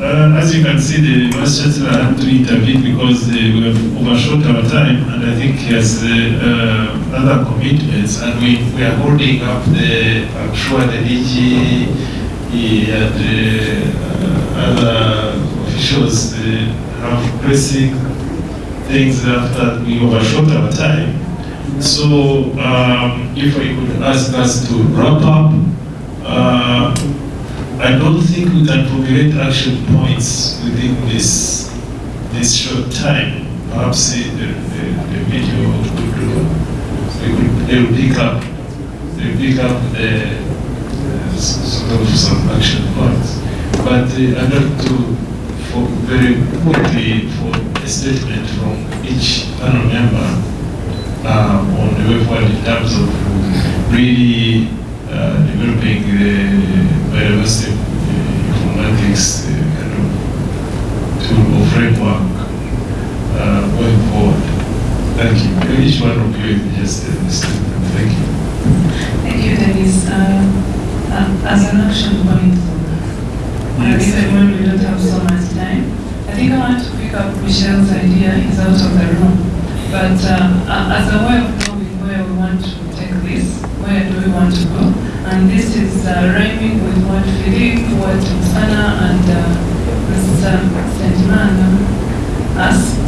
uh, as you can see, the Vice Chancellor had to intervene because uh, we have overshot our time, and I think he has uh, uh, other commitments, and we, we are holding up the, I'm sure the DG and uh, other officials uh, have pressing things after we overshot our time. So um, if I could ask us to wrap up, uh, I don't think we can formulate action points within this this short time. Perhaps the, the, the video would do, they would they will pick up they will pick up uh, sort of some action points. But uh, I'd like to for very quickly for a statement from each panel member uh, on the way forward in terms of really developing the biodiversity uh, informatics uh, kind of tool or framework uh, going forward. Thank you. Maybe Each one of you just statement. Thank you. Thank you, Dennis. Uh, uh, as an action point, uh, even we don't have so much time, I think I want to pick up Michelle's idea, he's out of the room. But uh, uh, as a way of knowing where we want to take this, And this is uh, rhyming with what Philippe, what Sana and uh, Mr. Sentimana asked.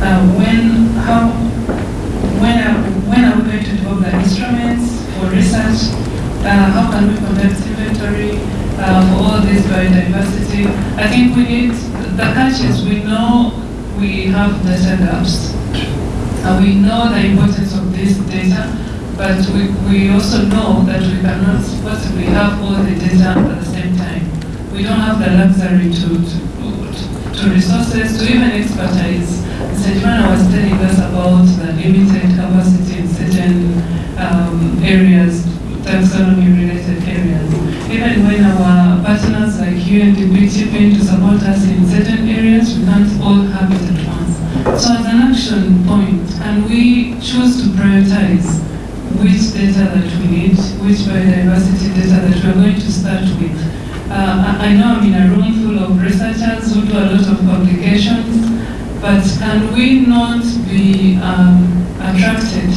Uh, when, how, when are, when are we going to develop the instruments for research? Uh, how can we conduct inventory uh, for all this biodiversity? I think we need, the catch we know we have data gaps. And we know the importance of this data, but we, we also know that we cannot possibly have all the data at the same time. We don't have the luxury to, to, to resources, to even expertise. Sejmana was telling us about the limited capacity in certain um, areas, taxonomy-related areas. Even when our partners like UNDP chip in to support us in certain areas, we can't all have it at once. So as an action point, can we choose to prioritize which data that we need, which biodiversity data that we're going to start with? Uh, I know I'm in a room full of researchers who do a lot of publications, but can we not be um, attracted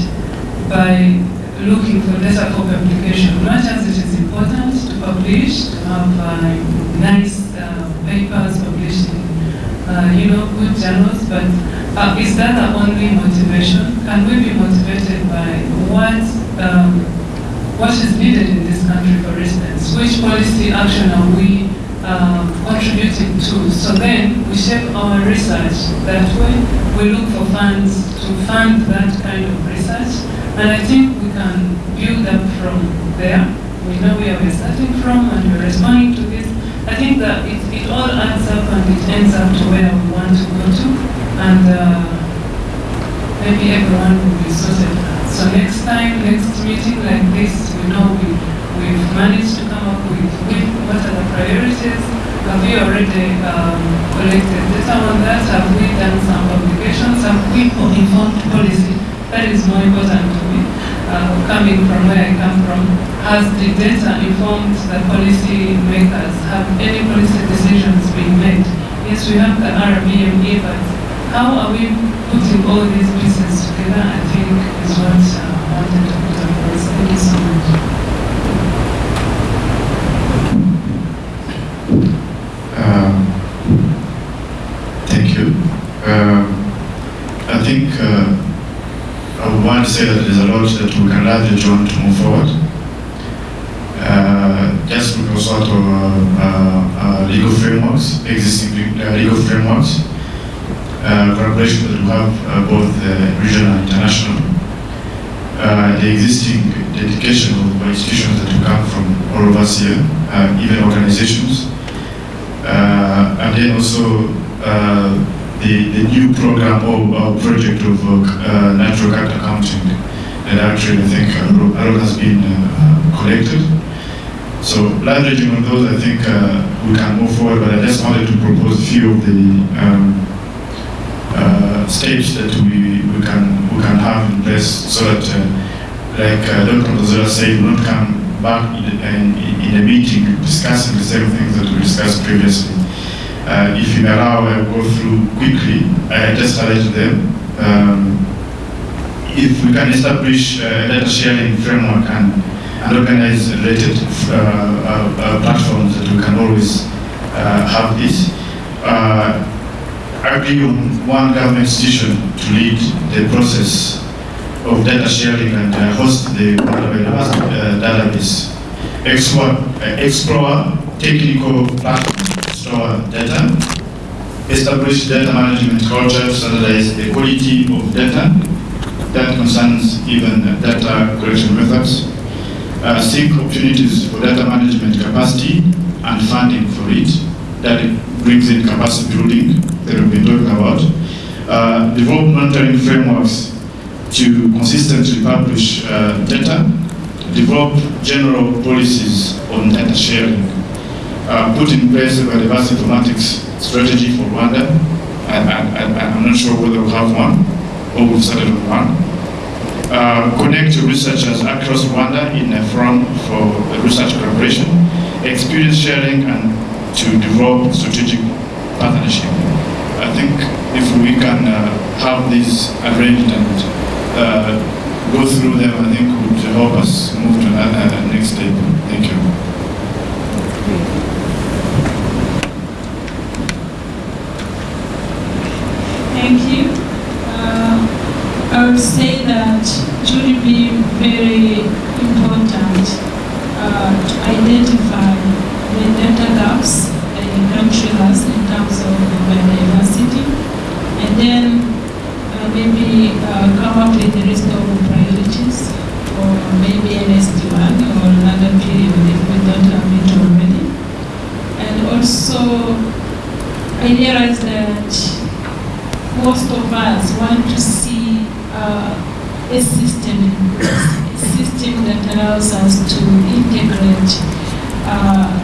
by looking for data for publication, much as it is important to publish, to have uh, nice uh, papers published uh, you know, good journals, but uh, is that the only motivation? Can we be motivated by what, um, what is needed in this country, for instance? Which policy action are we um, contributing to? So then we shape our research that way. We look for funds to fund that kind of research. And I think we can build up from there. We know where we're starting from and we're responding to this. I think that it, it all adds up and it ends up to where we want to go to. And uh, maybe everyone will be sorted. So next time, next meeting like this, we know we, we've managed to come up with, with what are the priorities. Have we already um, collected data on that? Have we done some publications? Have we informed policy? That is more important. Uh, coming from where I come from, has the data informed the policy makers? Have any policy decisions been made? Yes, we have the RBME, but how are we putting all these pieces together? I think is what I wanted to put across. Thank you so much. Um, thank you. Um, I think uh, I would want to say that there's a lot we can to move forward. Uh, just because of uh, uh, legal frameworks, existing uh, legal frameworks, uh, collaboration that we have uh, both uh, regional and international, uh, the existing dedication of institutions that come from all of us here, uh, even organizations, uh, and then also uh, the, the new program or, or project of uh, natural capital accounting that actually I think a lot a lot has been uh, collected. So leveraging on those, I think uh, we can move forward, but I just wanted to propose a few of the um, uh, that we, we, can, we can have in place so that, uh, like uh, Dr. Mazola said, we don't come back in, in, in a meeting discussing the same things that we discussed previously. Uh, if you allow, I'll go through quickly. I just highlighted them. Um, if we can establish a data sharing framework and, and organize related uh, uh, uh, platforms that we can always uh, have this. Uh, agree on one government institution to lead the process of data sharing and uh, host the uh, database. Explore, uh, explore technical platforms to store data. Establish data management culture standardize the quality of data that concerns even data collection methods. Uh, seek opportunities for data management capacity and funding for it. That brings in capacity building that we've been talking about. Uh, develop monitoring frameworks to consistently publish uh, data. Develop general policies on data sharing. Uh, put in place a biodiversity informatics strategy for Rwanda. I, I, I, I'm not sure whether we have one or we've started on one. Uh, connect researchers across Rwanda in a forum for research collaboration, experience sharing, and to develop strategic partnership. I think if we can uh, have these arranged and uh, go through them, I think would help us move to another next step. Thank you. Thank you. I would say that it would be very important uh, to identify the data gaps that the country has in terms of biodiversity, and then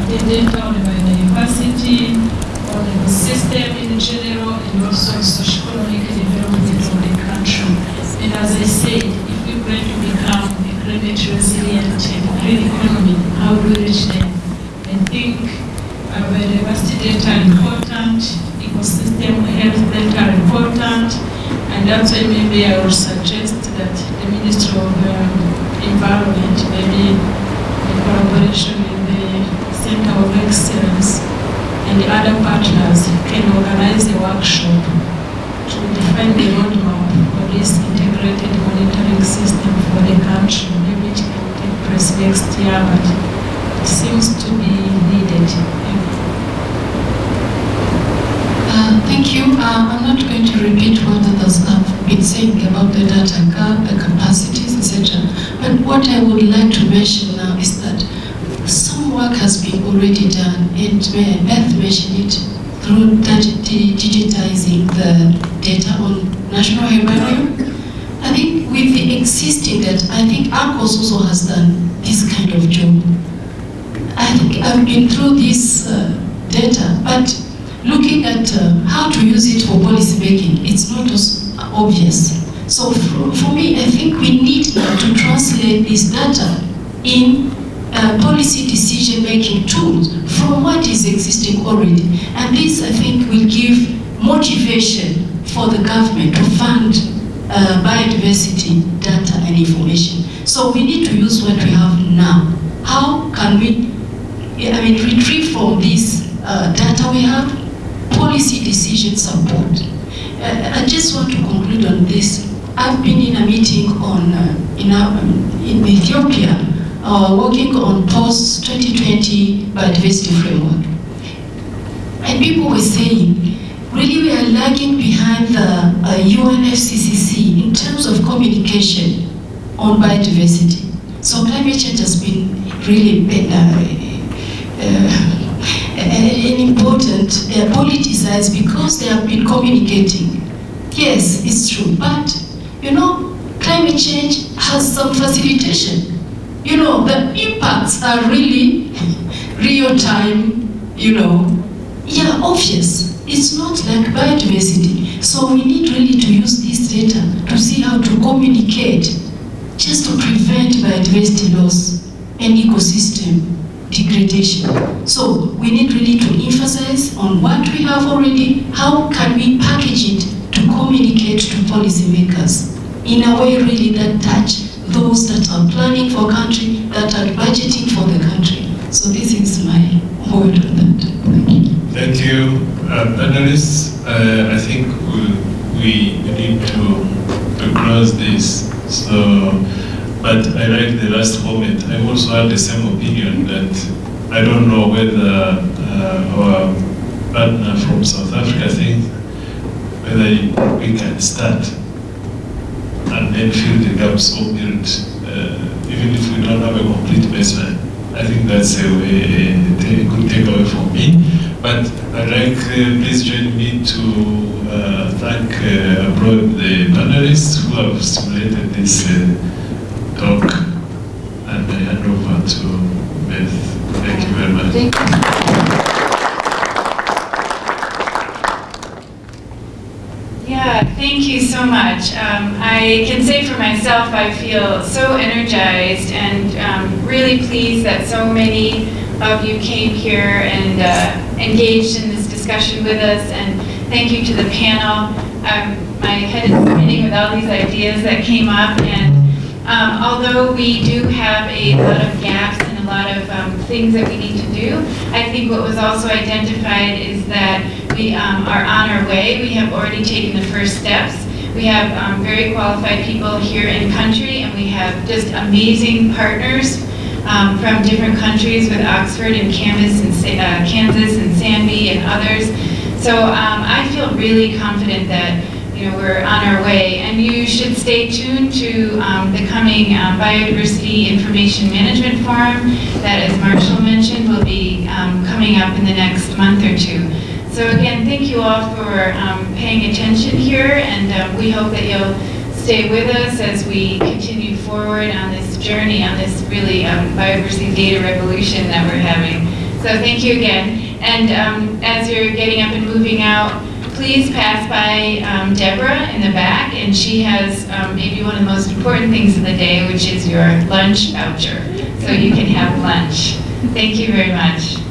uh, the data on the biodiversity, on the system in general, and also socio-economic development of the country. And as I said, if we're going to become a climate resilient and green economy, how do we reach them? I think uh, biodiversity data are important, ecosystem health data are important, and that's why maybe I would suggest that the Ministry of um, Environment, maybe collaboration with the Center of Excellence and the other partners, can organize a workshop to define the roadmap for this integrated monitoring system for the country. Maybe it can take place next year, but it seems to be needed. Thank you. Uh, Thank you. Uh, I'm not going to repeat what others have been saying about the data gap, the capacities, etc. But what I would like to mention now is that some work has been already done, and uh, Beth it through digitizing the data on national herbarium. I think with the existing data, I think ARCOS also has done this kind of job. I think I've been through this uh, data, but looking at uh, how to use it for policy making, it's not obvious. So for, for me, I think we need to translate this data in uh, policy decision making tools from what is existing already. And this, I think, will give motivation for the government to fund uh, biodiversity data and information. So we need to use what we have now. How can we, I mean, retrieve from this uh, data we have policy decision support? Uh, I just want to conclude on this. I've been in a meeting on uh, in, our, in Ethiopia, uh, working on post-2020 biodiversity framework. And people were saying, really we are lagging behind the uh, UNFCCC in terms of communication on biodiversity. So climate change has been really uh, uh, an important uh, politicized because they have been communicating. Yes, it's true, but you know, climate change has some facilitation. You know, the impacts are really real time, you know, yeah, obvious. It's not like biodiversity. So we need really to use this data to see how to communicate just to prevent biodiversity loss and ecosystem degradation. So we need really to emphasize on what we have already, how can we package it to communicate to policymakers in a way really that touch those that are planning for country, that are budgeting for the country. So this is my word on that. Thank you. Thank you, uh, panelists. Uh, I think we, we need to, to close this. So, but I like the last comment. I also have the same opinion that I don't know whether uh, our partner from South Africa thinks whether we can start and then fill the gaps or build, uh, even if we don't have a complete baseline. I think that's a, way, a good takeaway for me. But I'd like, uh, please join me to uh, thank uh, abroad the panelists who have stimulated this uh, talk. And I hand over to Beth. Thank you very much. Thank you. Yeah, thank you so much. Um, I can say for myself, I feel so energized and um, really pleased that so many of you came here and uh, engaged in this discussion with us. And thank you to the panel. Um, my head is spinning with all these ideas that came up. And um, although we do have a lot of gaps a lot of um, things that we need to do, I think what was also identified is that we um, are on our way. We have already taken the first steps. We have um, very qualified people here in country, and we have just amazing partners um, from different countries with Oxford and Kansas and, uh, Kansas and SANBI and others. So um, I feel really confident that you know we're on our way, and you should stay tuned to um, the coming um, Biodiversity Information Management Forum that, as Marshall mentioned, will be um, coming up in the next month or two. So again, thank you all for um, paying attention here, and um, we hope that you'll stay with us as we continue forward on this journey, on this really biodiversity data revolution that we're having. So thank you again. And as you're getting up and moving out, please pass by um, Deborah in the back, and she has um, maybe one of the most important things of the day, which is your lunch voucher. So you can have lunch. Thank you very much.